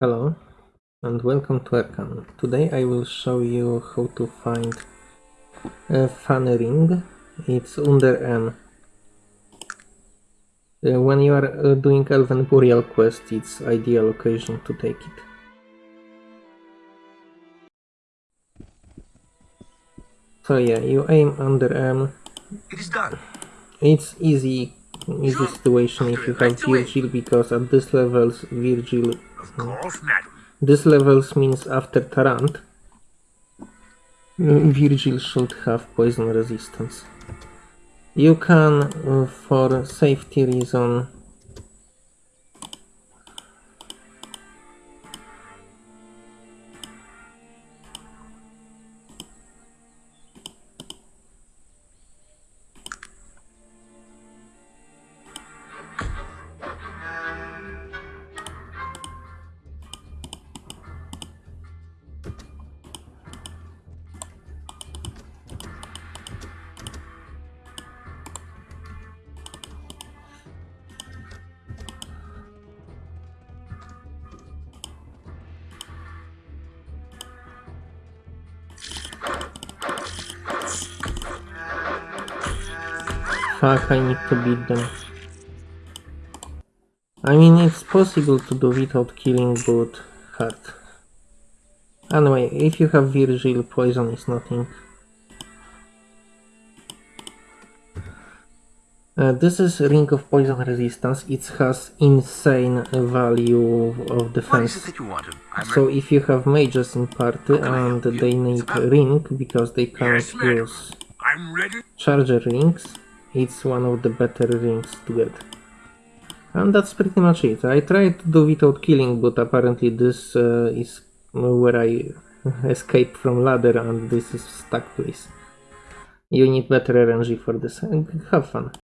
Hello and welcome to Arcanum. Today I will show you how to find a fun ring. It's under M. Uh, when you are uh, doing Elven Burial quest, it's ideal occasion to take it. So yeah, you aim under M. It is done. It's easy, easy situation if you have. Virgil because at this levels Virgil Of course, madam. This levels means after Tarant, uh, Virgil should have poison resistance. You can, uh, for safety reason, fuck, I need to beat them. I mean, it's possible to do without killing, but hard. Anyway, if you have Virgil, poison is nothing. Uh, this is Ring of Poison Resistance. It has insane value of defense. it that you wanted? So if you have mages in party and they need ring because they can't use I'm ready. charger rings, it's one of the better rings to get. And that's pretty much it. I tried to do without killing, but apparently this uh, is where I escaped from ladder and this is stuck place. You need better RNG for this. Have fun.